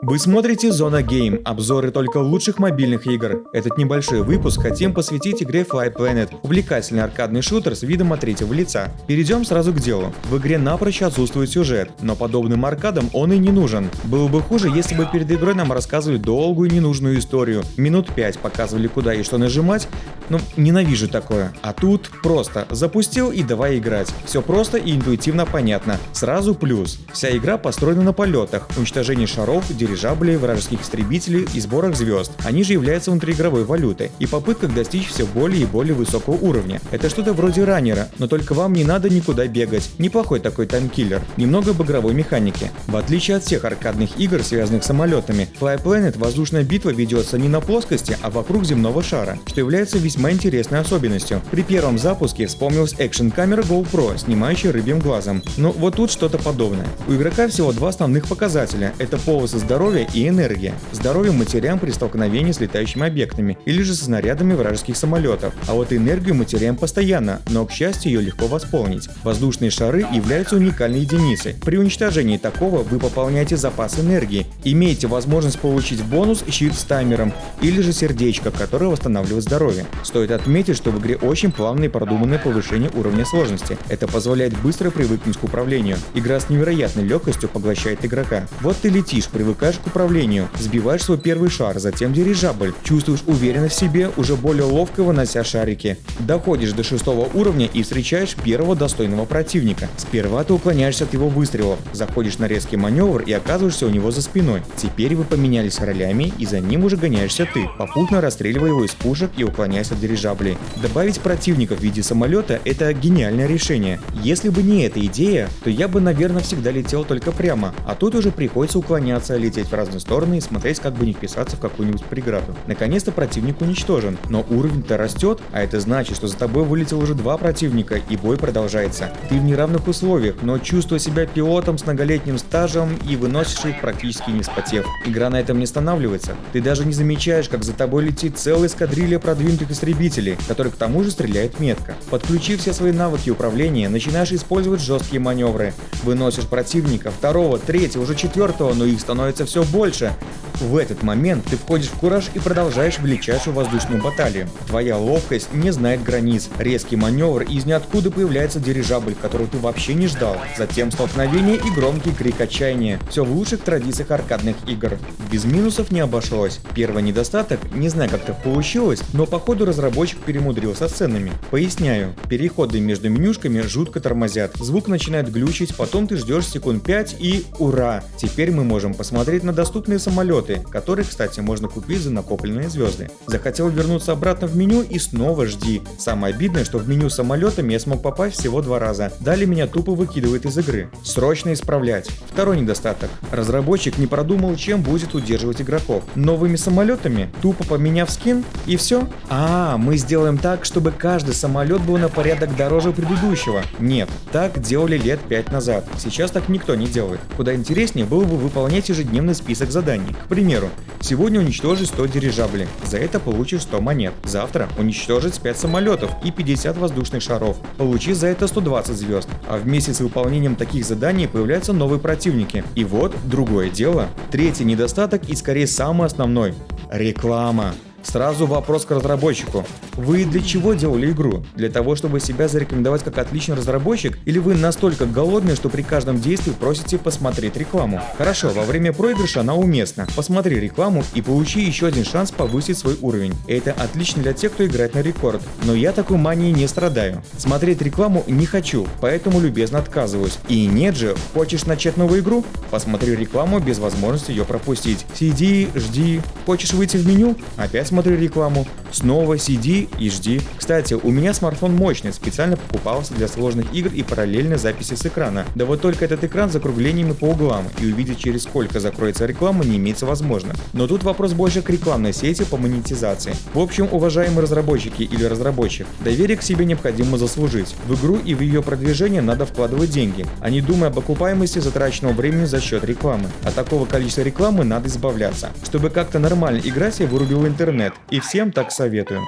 Вы смотрите Зона Гейм, обзоры только лучших мобильных игр. Этот небольшой выпуск хотим посвятить игре Fly Planet, увлекательный аркадный шутер с видом от третьего лица. Перейдем сразу к делу. В игре напрочь отсутствует сюжет, но подобным аркадам он и не нужен. Было бы хуже, если бы перед игрой нам рассказывали долгую ненужную историю, минут 5 показывали куда и что нажимать, ну, ненавижу такое. А тут просто запустил и давай играть. Все просто и интуитивно понятно. Сразу плюс. Вся игра построена на полетах, уничтожении шаров, дирижаблей, вражеских истребителей и сборах звезд. Они же являются внутриигровой валютой и попытках достичь все более и более высокого уровня. Это что-то вроде раннера, но только вам не надо никуда бегать. Неплохой такой таймкиллер. Немного об игровой механике. В отличие от всех аркадных игр, связанных с самолетами, Fly Planet воздушная битва ведется не на плоскости, а вокруг земного шара, что является весьма интересной особенностью. При первом запуске вспомнилась экшн-камера GoPro, снимающая рыбьим глазом. Но вот тут что-то подобное. У игрока всего два основных показателя – это полосы здоровья и энергия. Здоровье мы при столкновении с летающими объектами или же со снарядами вражеских самолетов. А вот энергию мы теряем постоянно, но, к счастью, ее легко восполнить. Воздушные шары являются уникальной единицей. При уничтожении такого вы пополняете запас энергии, имеете возможность получить бонус щит с таймером или же сердечко, которое восстанавливает здоровье. Стоит отметить, что в игре очень плавное и продуманное повышение уровня сложности. Это позволяет быстро привыкнуть к управлению. Игра с невероятной легкостью поглощает игрока. Вот ты летишь, привыкаешь к управлению, сбиваешь свой первый шар, затем дирижабль, чувствуешь уверенность в себе, уже более ловко вынося шарики. Доходишь до шестого уровня и встречаешь первого достойного противника. Сперва ты уклоняешься от его выстрелов, заходишь на резкий маневр и оказываешься у него за спиной. Теперь вы поменялись ролями и за ним уже гоняешься ты, попутно расстреливая его из пушек и уклоняясь от дирижаблей. Добавить противников в виде самолета – это гениальное решение. Если бы не эта идея, то я бы, наверное, всегда летел только прямо, а тут уже приходится уклоняться, лететь в разные стороны и смотреть, как бы не вписаться в какую-нибудь преграду. Наконец-то противник уничтожен, но уровень-то растет, а это значит, что за тобой вылетел уже два противника и бой продолжается. Ты в неравных условиях, но чувствуя себя пилотом с многолетним стажем и выносишь их практически не вспотев. Игра на этом не останавливается. Ты даже не замечаешь, как за тобой летит целая эскадрилья продвинутых истребителей который к тому же стреляет метко. Подключив все свои навыки управления, начинаешь использовать жесткие маневры. Выносишь противника, второго, третьего, уже четвертого, но их становится все больше. В этот момент ты входишь в кураж и продолжаешь величайшую воздушную баталию. Твоя ловкость не знает границ. Резкий маневр и из ниоткуда появляется дирижабль, которого ты вообще не ждал. Затем столкновение и громкий крик отчаяния. Все в лучших традициях аркадных игр. Без минусов не обошлось. Первый недостаток, не знаю как так получилось, но походу разработчик перемудрился с ценами. Поясняю, переходы между менюшками жутко тормозят. Звук начинает глючить, потом ты ждешь секунд 5 и ура! Теперь мы можем посмотреть на доступные самолеты которые, кстати, можно купить за накопленные звезды. Захотел вернуться обратно в меню и снова жди. Самое обидное, что в меню самолетами я смог попасть всего два раза. Далее меня тупо выкидывает из игры. Срочно исправлять. Второй недостаток. Разработчик не продумал, чем будет удерживать игроков. Новыми самолетами, тупо поменяв скин и все. А, мы сделаем так, чтобы каждый самолет был на порядок дороже предыдущего. Нет, так делали лет 5 назад. Сейчас так никто не делает. Куда интереснее было бы выполнять ежедневный список заданий. К примеру, сегодня уничтожить 100 дирижаблей, за это получишь 100 монет. Завтра уничтожить 5 самолетов и 50 воздушных шаров, получи за это 120 звезд. А вместе с выполнением таких заданий появляются новые противники. И вот другое дело. Третий недостаток и скорее самый основной – реклама. Сразу вопрос к разработчику. Вы для чего делали игру? Для того, чтобы себя зарекомендовать как отличный разработчик? Или вы настолько голодные, что при каждом действии просите посмотреть рекламу? Хорошо, во время проигрыша она уместна. Посмотри рекламу и получи еще один шанс повысить свой уровень. Это отлично для тех, кто играет на рекорд. Но я такой манией не страдаю. Смотреть рекламу не хочу, поэтому любезно отказываюсь. И нет же, хочешь начать новую игру? Посмотри рекламу без возможности ее пропустить. Сиди, жди. Хочешь выйти в меню? Опять смотри рекламу. Снова сиди и жди. Кстати, у меня смартфон мощный, специально покупался для сложных игр и параллельной записи с экрана. Да вот только этот экран с закруглениями по углам, и увидеть через сколько закроется реклама не имеется возможно. Но тут вопрос больше к рекламной сети по монетизации. В общем, уважаемые разработчики или разработчик, доверие к себе необходимо заслужить. В игру и в ее продвижение надо вкладывать деньги, а не думая об окупаемости затраченного времени за счет рекламы. От такого количества рекламы надо избавляться. Чтобы как-то нормально играть, я вырубил интернет. И всем так советую.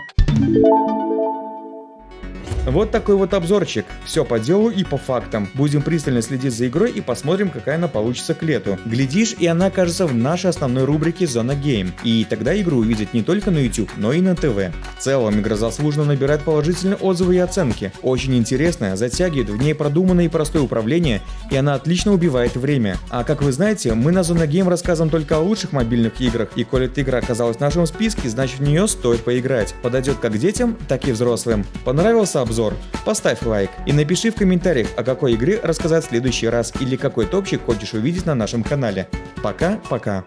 Вот такой вот обзорчик. Все по делу и по фактам. Будем пристально следить за игрой и посмотрим, какая она получится к лету. Глядишь, и она окажется в нашей основной рубрике Зона Game. И тогда игру увидят не только на YouTube, но и на ТВ. В целом, игра заслуженно набирает положительные отзывы и оценки. Очень интересная, затягивает, в ней продуманное и простое управление, и она отлично убивает время. А как вы знаете, мы на Зона Game рассказываем только о лучших мобильных играх, и коли эта игра оказалась в нашем списке, значит в нее стоит поиграть. Подойдет как детям, так и взрослым. Понравился обзор? Поставь лайк и напиши в комментариях, о какой игре рассказать в следующий раз или какой топчик хочешь увидеть на нашем канале. Пока-пока.